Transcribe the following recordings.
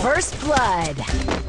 First Blood.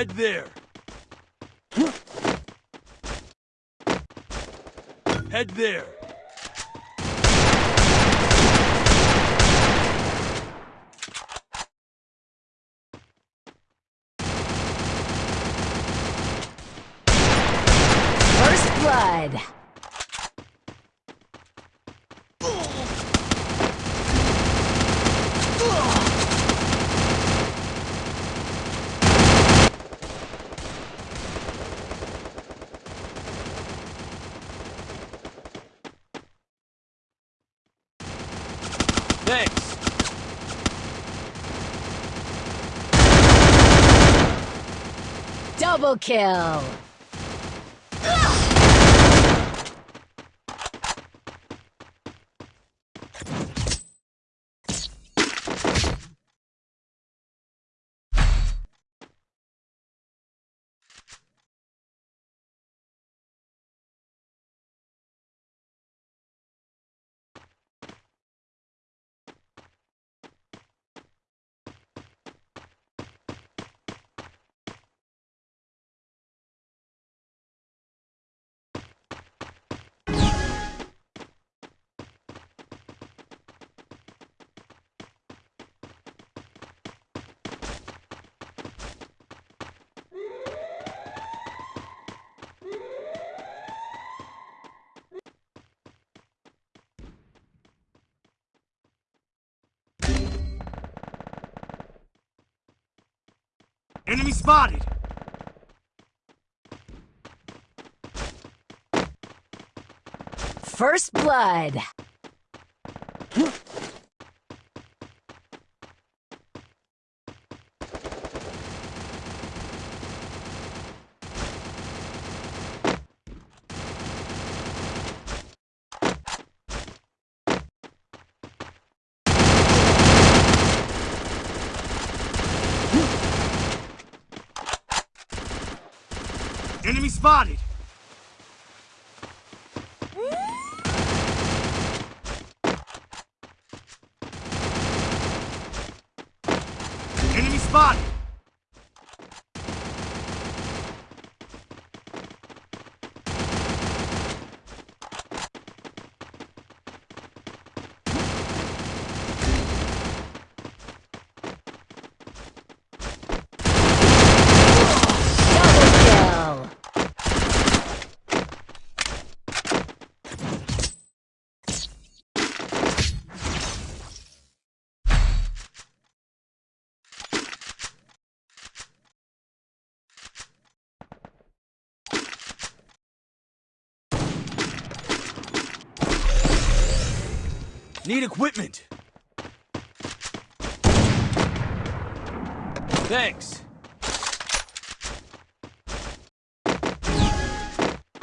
Head there. Head there. First blood. Thanks. Kill. Spotted. First blood. Enemy spotted. Enemy spotted. Double kill. Need equipment. Thanks.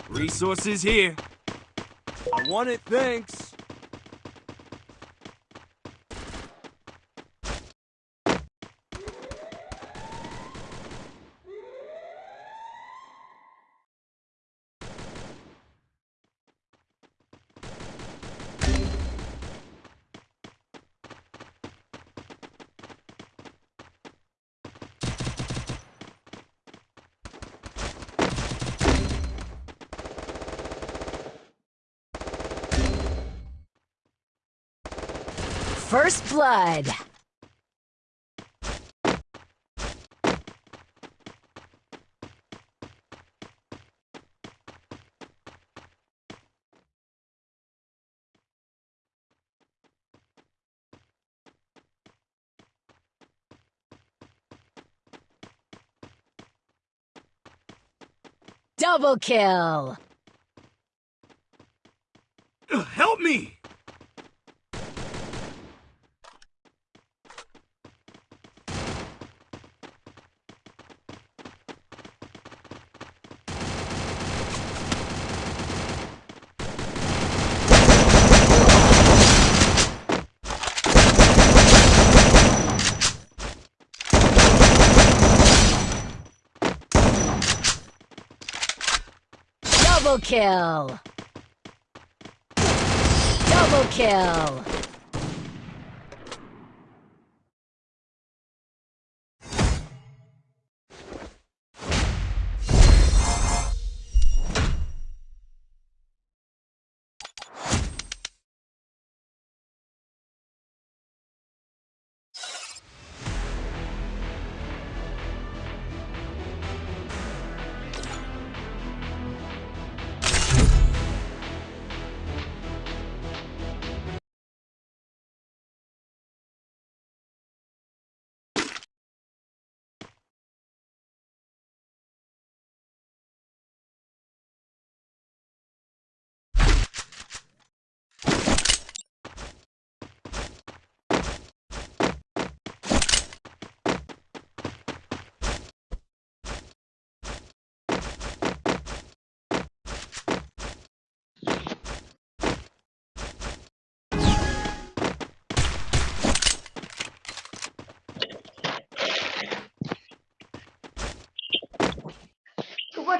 Resources here. I want it, thanks. First Blood. Double kill! Double kill. Double kill.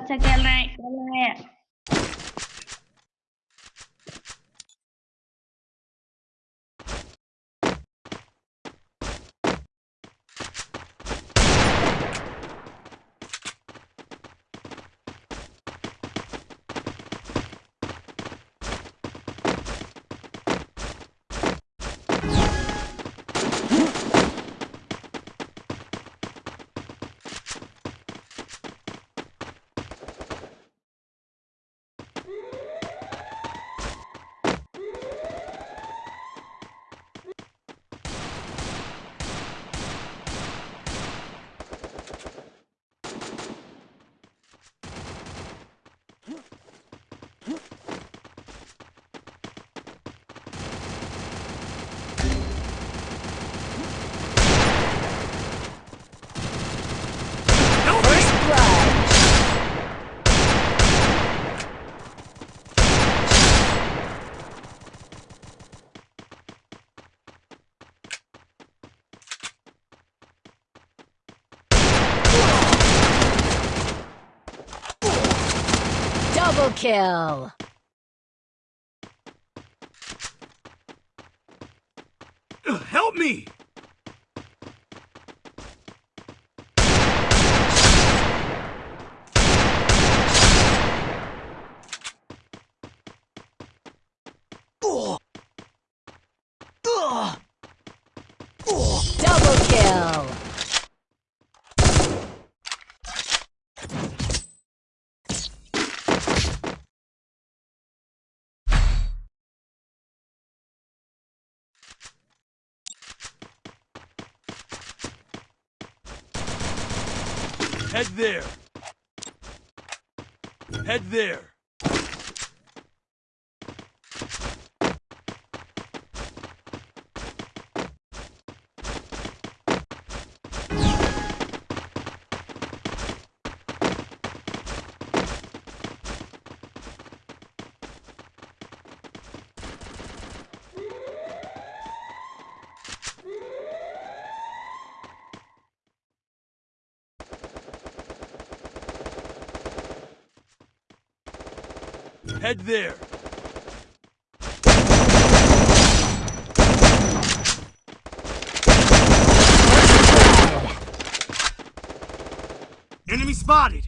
cho Kelly. Kelly. Kill. Help me! Double kill. Head there. Head there. Head there. Enemy spotted.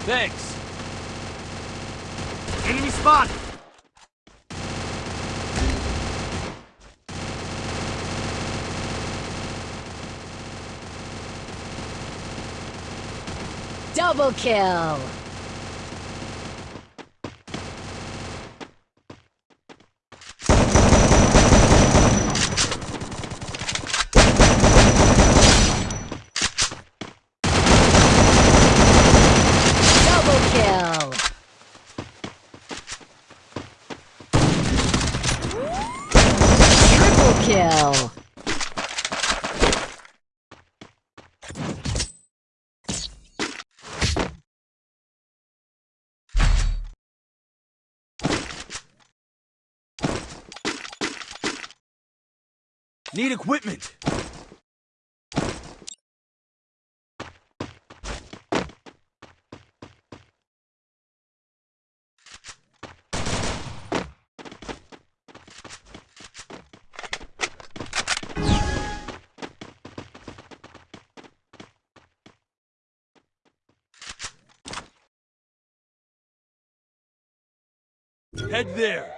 Thanks. Enemy spotted. Double kill. Double kill. Triple kill. Need equipment. Head there.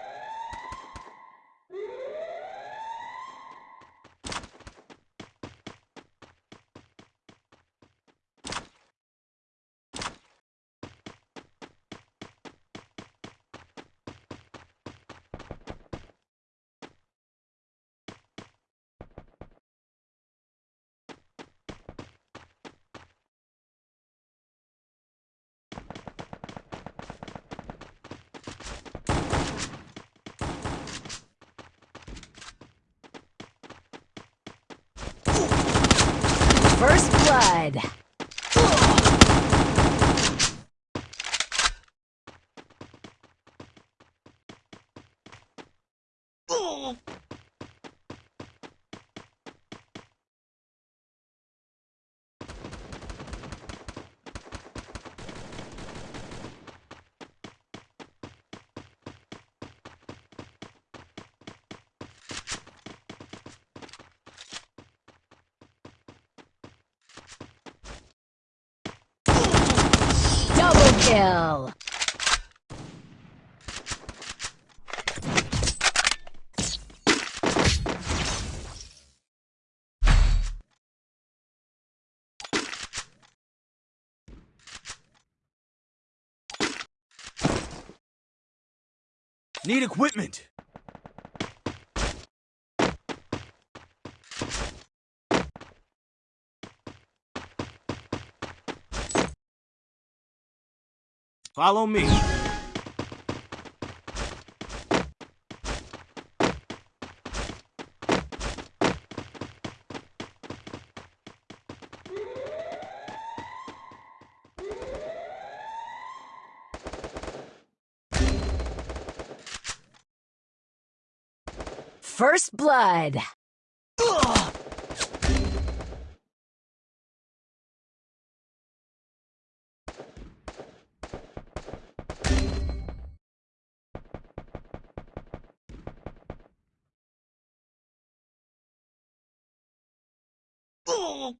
First blood. Double kill. Need equipment. Follow me. First blood. Oh!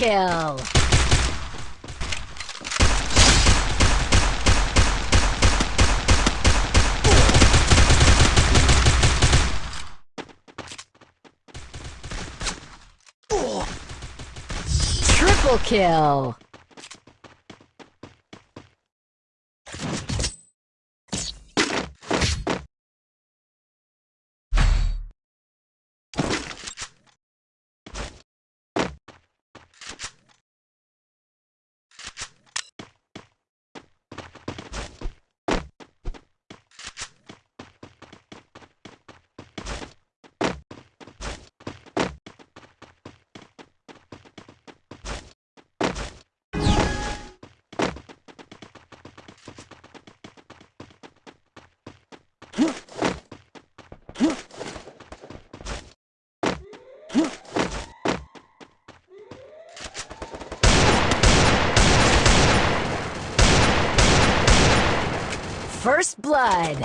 Kill. Triple kill. First blood.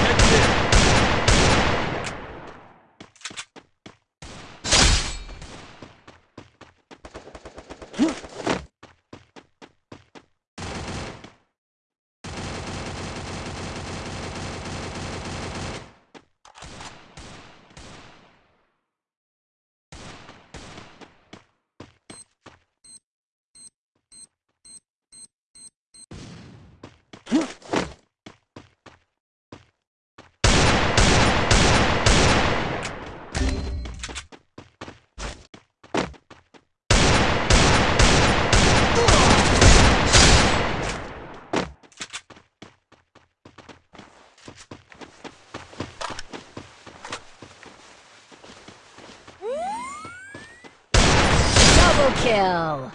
Head there. Double kill.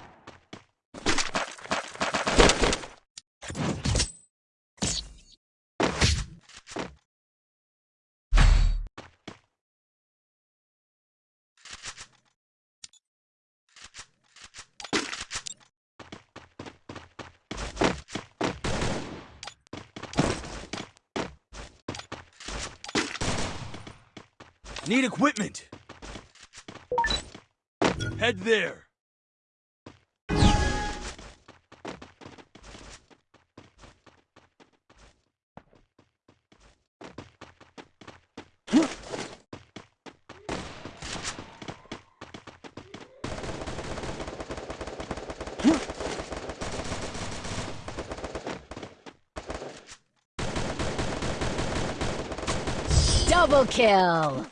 Need equipment. Head there. Double kill.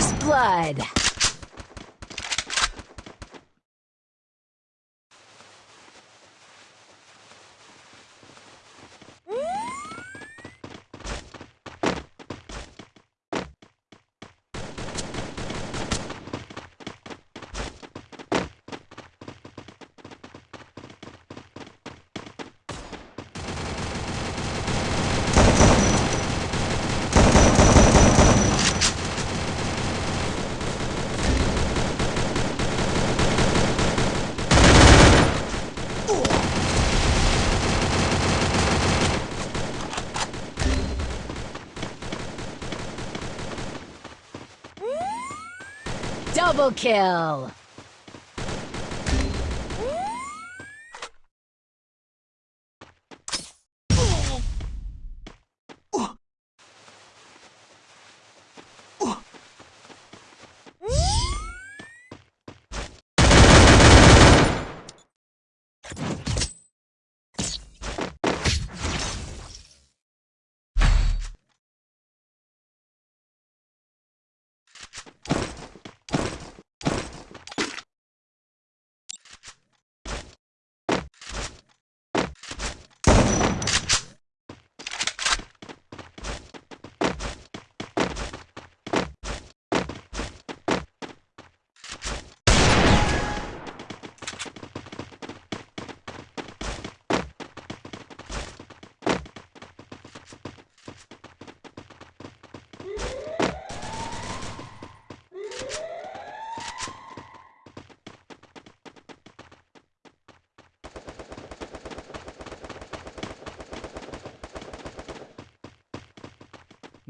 First blood. Double kill.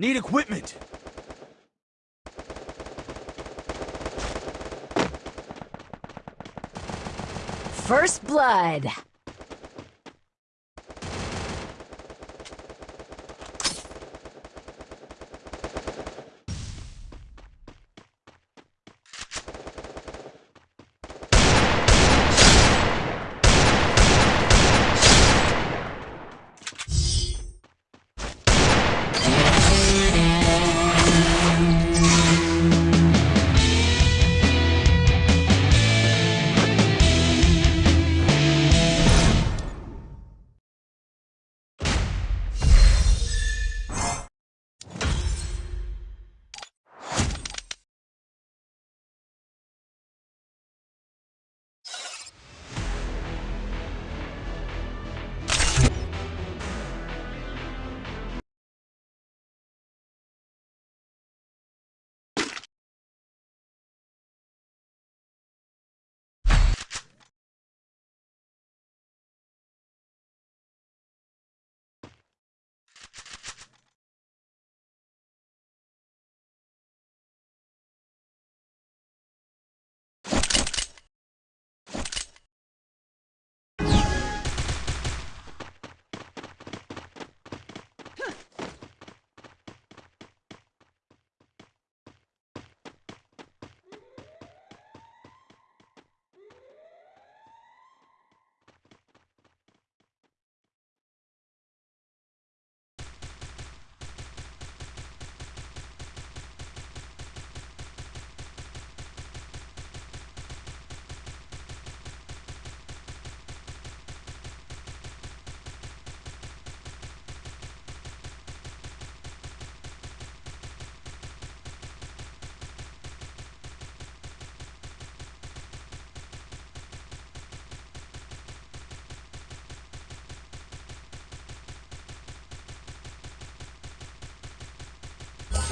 Need equipment. First blood.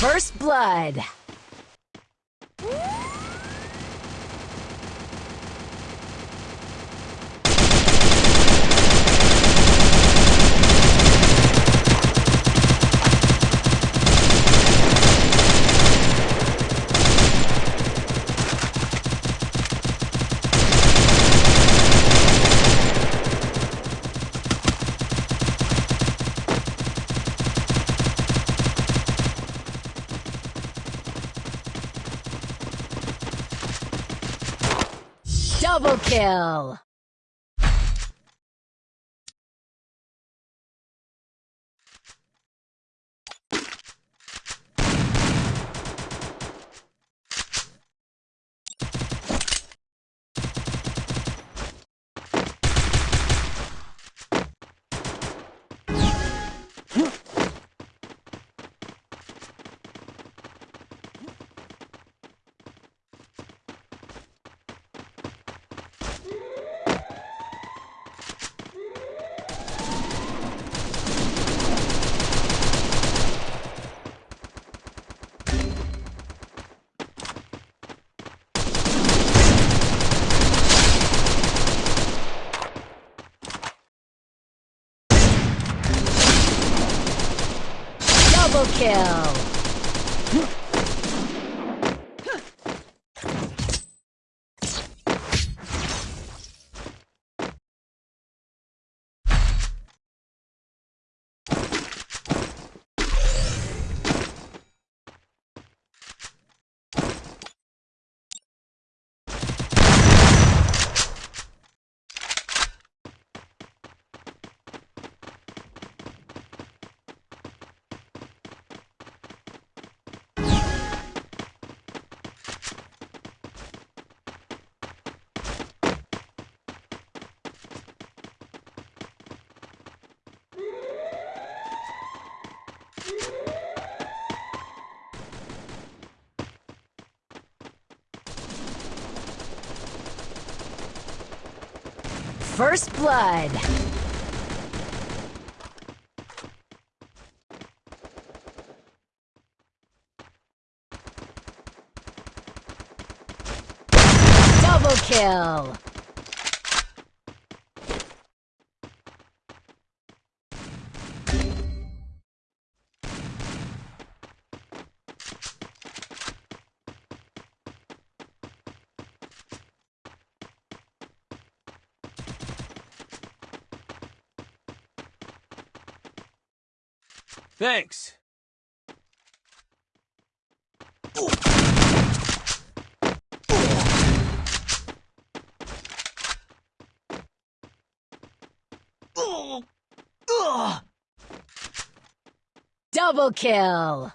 First blood. First blood. Double kill. Thanks. Double kill.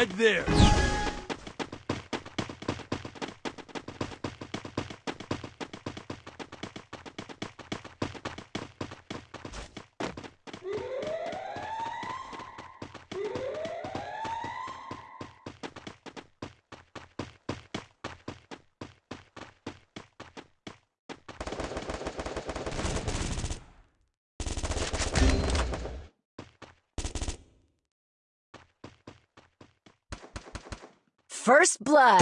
Head there. First blood.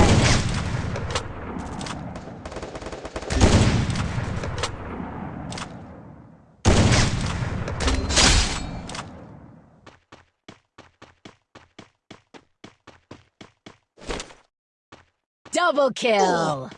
Double kill.